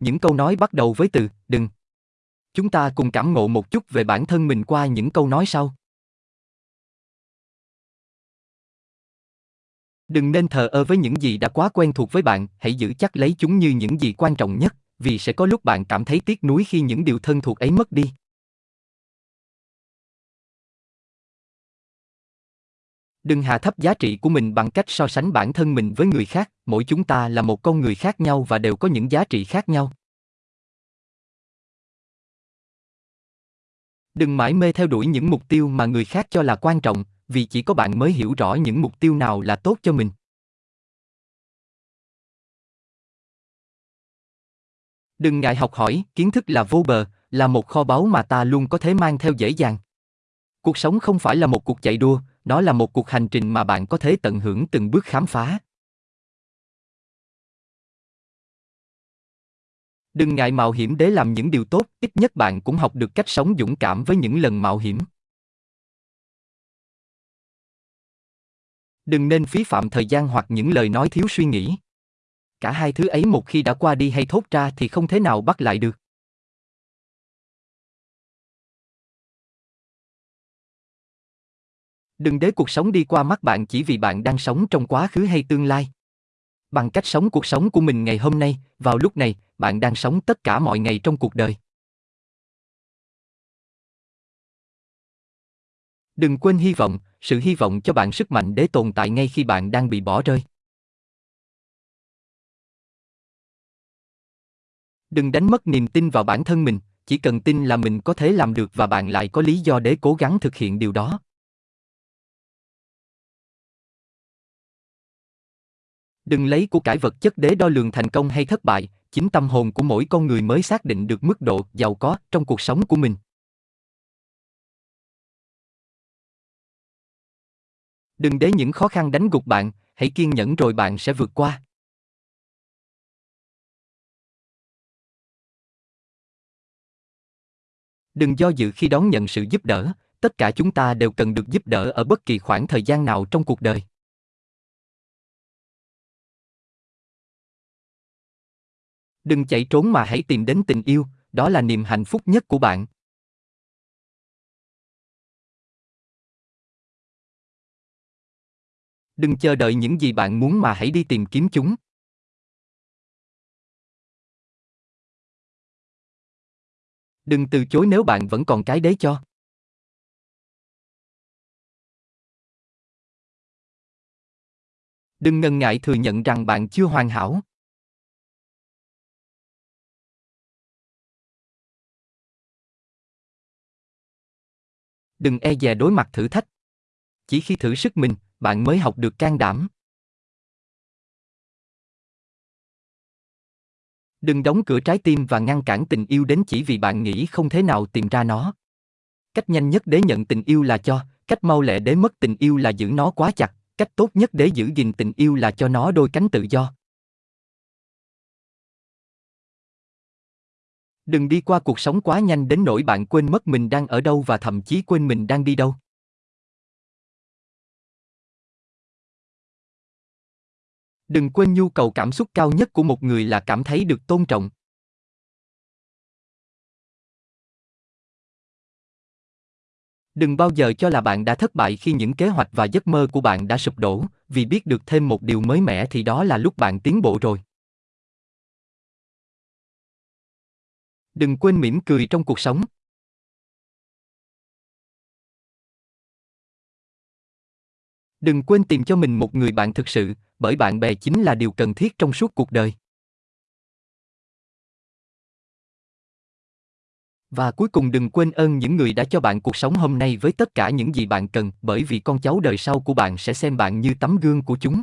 những câu nói bắt đầu với từ đừng. Chúng ta cùng cảm ngộ một chút về bản thân mình qua những câu nói sau. Đừng nên thờ ơ với những gì đã quá quen thuộc với bạn, hãy giữ chắc lấy chúng như những gì quan trọng nhất, vì sẽ có lúc bạn cảm thấy tiếc nuối khi những điều thân thuộc ấy mất đi. Đừng hạ thấp giá trị của mình bằng cách so sánh bản thân mình với người khác, mỗi chúng ta là một con người khác nhau và đều có những giá trị khác nhau. Đừng mãi mê theo đuổi những mục tiêu mà người khác cho là quan trọng, vì chỉ có bạn mới hiểu rõ những mục tiêu nào là tốt cho mình. Đừng ngại học hỏi, kiến thức là vô bờ, là một kho báu mà ta luôn có thể mang theo dễ dàng. Cuộc sống không phải là một cuộc chạy đua, đó là một cuộc hành trình mà bạn có thể tận hưởng từng bước khám phá. Đừng ngại mạo hiểm để làm những điều tốt, ít nhất bạn cũng học được cách sống dũng cảm với những lần mạo hiểm. Đừng nên phí phạm thời gian hoặc những lời nói thiếu suy nghĩ. Cả hai thứ ấy một khi đã qua đi hay thốt ra thì không thể nào bắt lại được. Đừng để cuộc sống đi qua mắt bạn chỉ vì bạn đang sống trong quá khứ hay tương lai. Bằng cách sống cuộc sống của mình ngày hôm nay, vào lúc này, bạn đang sống tất cả mọi ngày trong cuộc đời. Đừng quên hy vọng, sự hy vọng cho bạn sức mạnh để tồn tại ngay khi bạn đang bị bỏ rơi. Đừng đánh mất niềm tin vào bản thân mình, chỉ cần tin là mình có thể làm được và bạn lại có lý do để cố gắng thực hiện điều đó. Đừng lấy của cải vật chất để đo lường thành công hay thất bại, chính tâm hồn của mỗi con người mới xác định được mức độ giàu có trong cuộc sống của mình. Đừng để những khó khăn đánh gục bạn, hãy kiên nhẫn rồi bạn sẽ vượt qua. Đừng do dự khi đón nhận sự giúp đỡ, tất cả chúng ta đều cần được giúp đỡ ở bất kỳ khoảng thời gian nào trong cuộc đời. Đừng chạy trốn mà hãy tìm đến tình yêu, đó là niềm hạnh phúc nhất của bạn. Đừng chờ đợi những gì bạn muốn mà hãy đi tìm kiếm chúng. Đừng từ chối nếu bạn vẫn còn cái đấy cho. Đừng ngần ngại thừa nhận rằng bạn chưa hoàn hảo. Đừng e dè đối mặt thử thách. Chỉ khi thử sức mình, bạn mới học được can đảm. Đừng đóng cửa trái tim và ngăn cản tình yêu đến chỉ vì bạn nghĩ không thể nào tìm ra nó. Cách nhanh nhất để nhận tình yêu là cho, cách mau lẹ để mất tình yêu là giữ nó quá chặt, cách tốt nhất để giữ gìn tình yêu là cho nó đôi cánh tự do. Đừng đi qua cuộc sống quá nhanh đến nỗi bạn quên mất mình đang ở đâu và thậm chí quên mình đang đi đâu. Đừng quên nhu cầu cảm xúc cao nhất của một người là cảm thấy được tôn trọng. Đừng bao giờ cho là bạn đã thất bại khi những kế hoạch và giấc mơ của bạn đã sụp đổ, vì biết được thêm một điều mới mẻ thì đó là lúc bạn tiến bộ rồi. Đừng quên mỉm cười trong cuộc sống. Đừng quên tìm cho mình một người bạn thực sự, bởi bạn bè chính là điều cần thiết trong suốt cuộc đời. Và cuối cùng đừng quên ơn những người đã cho bạn cuộc sống hôm nay với tất cả những gì bạn cần, bởi vì con cháu đời sau của bạn sẽ xem bạn như tấm gương của chúng.